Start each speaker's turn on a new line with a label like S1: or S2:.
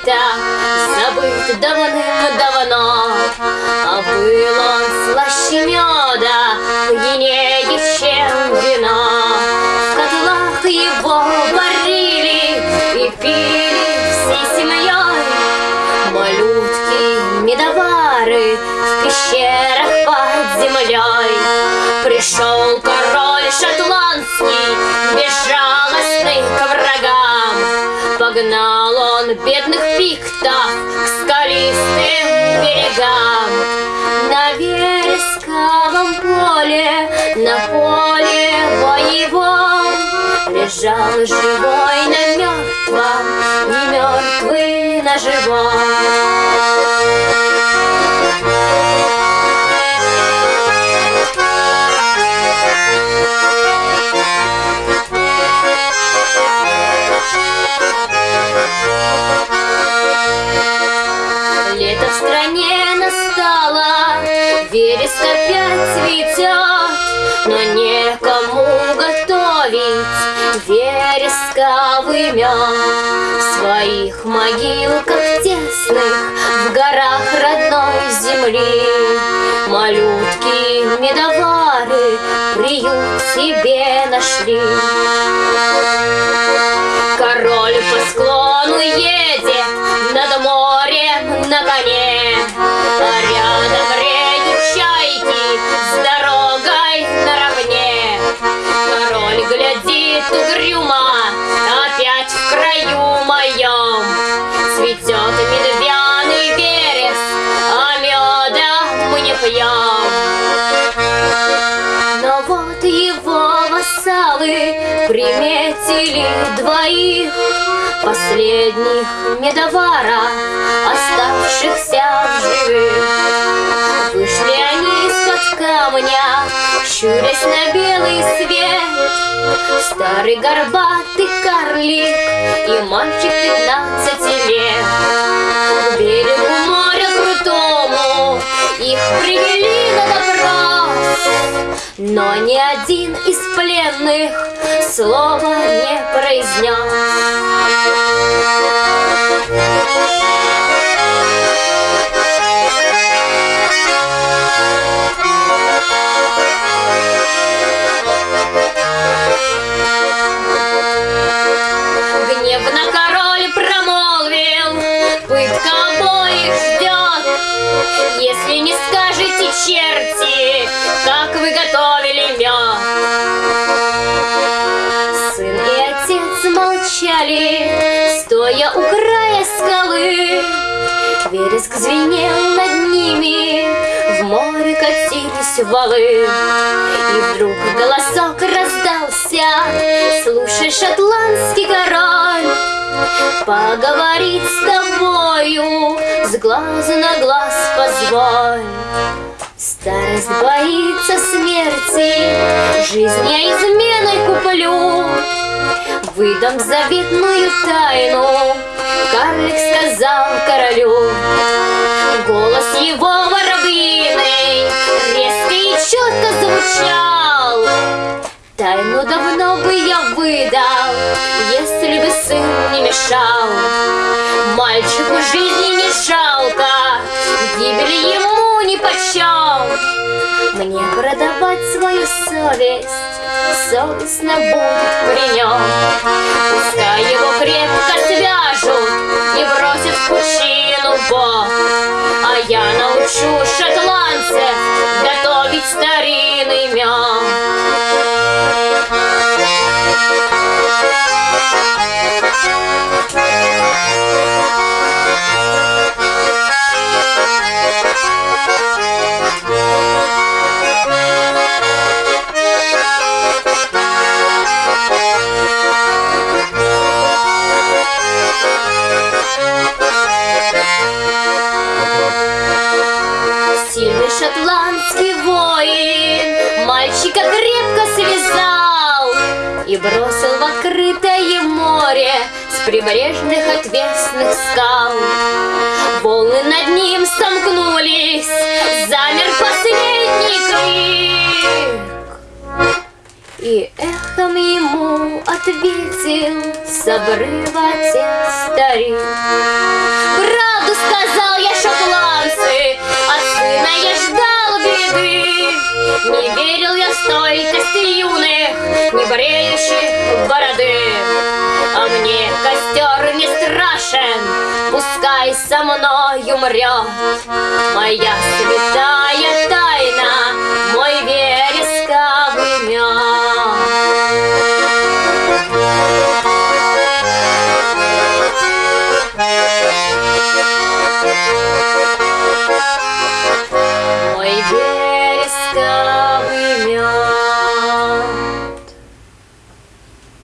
S1: свиток Забыт давным-давно А был он слаще меда Пьянее, чем вино. В котлах его варили И пили всей семьей. Малютки, медовары В пещерах под землей. Пришел король шотландский Безжалостный к врагам Погнал он бедных пиктов К скалистым берегам. На вересковом поле На поле боевом Лежал живой на мертвом И мертвый на живом стране настало, вереск опять цветет, но некому готовить вересковый мед. В своих могилках тесных, в горах родной земли, малютки медовары приют себе нашли. Король по склону едет приметили двоих Последних медовара, оставшихся в живых. Вышли они из-под камня, щурясь на белый свет. Старый горбатый карлик и мальчик пятнадцати лет но ни один из пленных слова не произнес. Молчали, стоя у края скалы. Вереск звенел над ними, в море катились валы. И вдруг голосок раздался, слушай, шотландский король, Поговорить с тобою, с глаза на глаз позволь. Старость боится смерти, жизнь я изменой куплю. Выдам заветную тайну, карлик сказал королю. Голос его воробьиный резко и четко звучал. Тайну давно бы я выдал, если бы сын не мешал. Мальчику жизни не жалко, гибель ему ни почем. Мне продавать свою совесть, совестно будет при нем. Пускай его крепко свяжут и бросят в пучину бог. А я научу шотландцев готовить старинный мед. Шотландский воин Мальчика крепко связал И бросил в открытое море С прибрежных отвесных скал Волны над ним сомкнулись Замер последний крик И эхом ему ответил с обрыва старик. Правду сказал я шотландцы, я ждал беды. Не верил я в стойкость юных, не бреющих бороды. А мне костер не страшен, пускай со мной умрет Моя